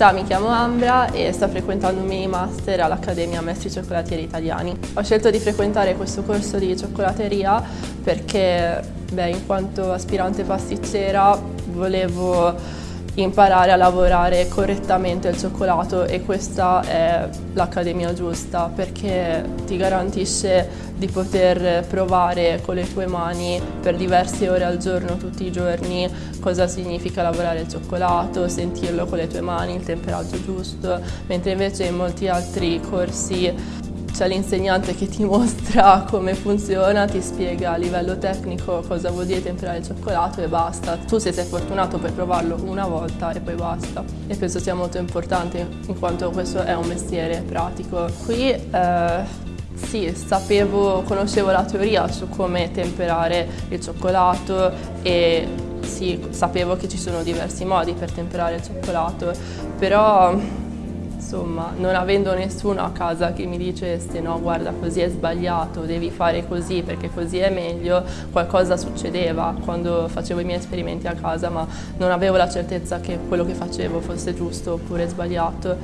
Ciao, mi chiamo Ambra e sto frequentando un mini master all'Accademia Maestri Cioccolatieri Italiani. Ho scelto di frequentare questo corso di cioccolateria perché, beh, in quanto aspirante pasticcera, volevo imparare a lavorare correttamente il cioccolato e questa è l'accademia giusta perché ti garantisce di poter provare con le tue mani per diverse ore al giorno, tutti i giorni, cosa significa lavorare il cioccolato, sentirlo con le tue mani, il temperaggio giusto, mentre invece in molti altri corsi c'è l'insegnante che ti mostra come funziona, ti spiega a livello tecnico cosa vuol dire temperare il cioccolato e basta. Tu se sei fortunato puoi provarlo una volta e poi basta. E penso sia molto importante in quanto questo è un mestiere pratico. Qui eh, sì, sapevo, conoscevo la teoria su come temperare il cioccolato e sì, sapevo che ci sono diversi modi per temperare il cioccolato, però insomma, non avendo nessuno a casa che mi dicesse no, guarda così è sbagliato, devi fare così perché così è meglio, qualcosa succedeva quando facevo i miei esperimenti a casa, ma non avevo la certezza che quello che facevo fosse giusto oppure sbagliato.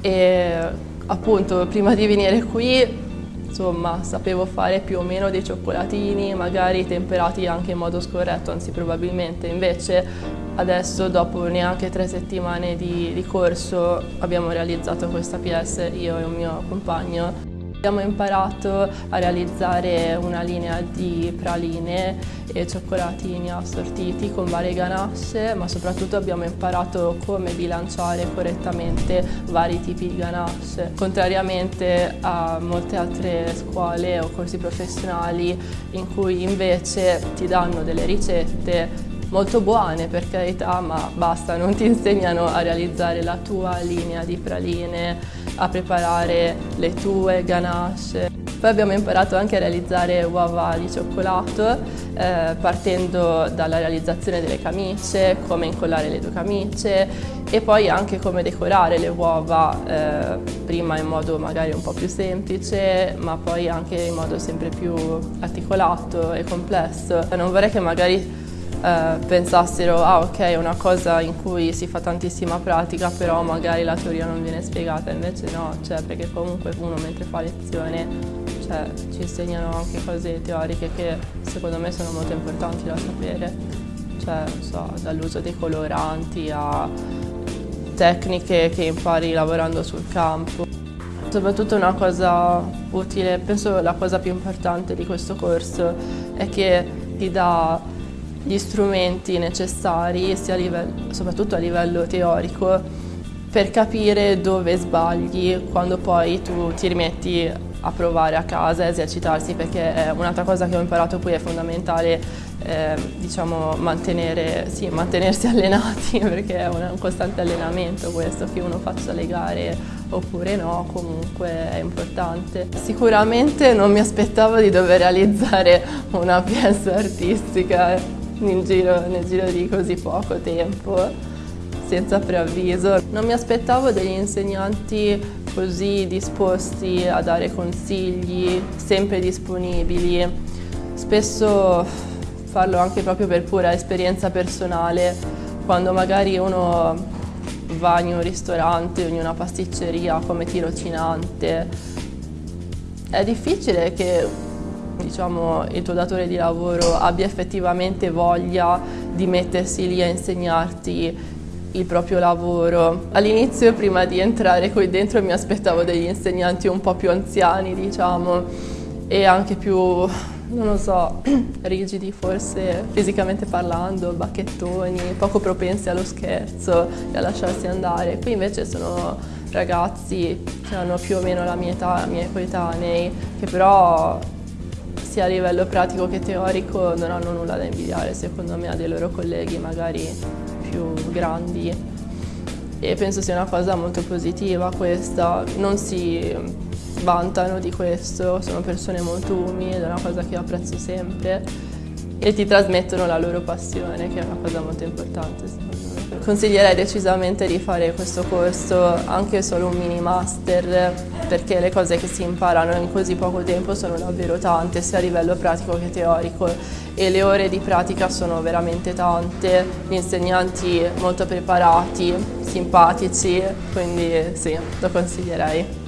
E appunto, prima di venire qui insomma sapevo fare più o meno dei cioccolatini, magari temperati anche in modo scorretto, anzi probabilmente invece adesso dopo neanche tre settimane di, di corso abbiamo realizzato questa PS, io e un mio compagno. Abbiamo imparato a realizzare una linea di praline e cioccolatini assortiti con varie ganasce, ma soprattutto abbiamo imparato come bilanciare correttamente vari tipi di ganasce. Contrariamente a molte altre scuole o corsi professionali in cui invece ti danno delle ricette molto buone per carità, ma basta, non ti insegnano a realizzare la tua linea di praline, a preparare le tue ganache. Poi abbiamo imparato anche a realizzare uova di cioccolato eh, partendo dalla realizzazione delle camicie, come incollare le tue camicie e poi anche come decorare le uova, eh, prima in modo magari un po' più semplice ma poi anche in modo sempre più articolato e complesso. Non vorrei che magari eh, pensassero ah ok è una cosa in cui si fa tantissima pratica però magari la teoria non viene spiegata. Invece no cioè perché comunque uno mentre fa lezione cioè, ci insegnano anche cose teoriche che secondo me sono molto importanti da sapere. Cioè so, dall'uso dei coloranti a tecniche che impari lavorando sul campo. Soprattutto una cosa utile, penso la cosa più importante di questo corso è che ti dà gli strumenti necessari, a livello, soprattutto a livello teorico, per capire dove sbagli quando poi tu ti rimetti a provare a casa, a esercitarsi, perché è un'altra cosa che ho imparato qui è fondamentale eh, diciamo, mantenere, sì, mantenersi allenati, perché è un, costante allenamento questo, che uno faccia le gare oppure no, comunque è importante. Sicuramente non mi aspettavo di dover realizzare una PS artistica, nel giro, nel giro di così poco tempo, senza preavviso. Non mi aspettavo degli insegnanti così disposti a dare consigli, sempre disponibili. Spesso farlo anche proprio per pura esperienza personale, quando magari uno va in un ristorante o in una pasticceria come tirocinante, è difficile che diciamo, il tuo datore di lavoro abbia effettivamente voglia di mettersi lì a insegnarti il proprio lavoro. All'inizio, prima di entrare qui dentro, mi aspettavo degli insegnanti un po' più anziani, diciamo, e anche più, non lo so, rigidi forse fisicamente parlando, bacchettoni, poco propensi allo scherzo e a lasciarsi andare. Qui invece sono ragazzi che hanno più o meno la mia età, i miei coetanei, che però sia a livello pratico che teorico non hanno nulla da invidiare secondo me a dei loro colleghi magari più grandi. E penso sia una cosa molto positiva questa, non si vantano di questo, sono persone molto umili è una cosa che apprezzo sempre. E ti trasmettono la loro passione, che è una cosa molto importante secondo me. Consiglierei decisamente di fare questo corso, anche solo un mini master, perché le cose che si imparano in così poco tempo sono davvero tante, sia a livello pratico che teorico e le ore di pratica sono veramente tante, gli insegnanti molto preparati, simpatici, quindi sì, lo consiglierei.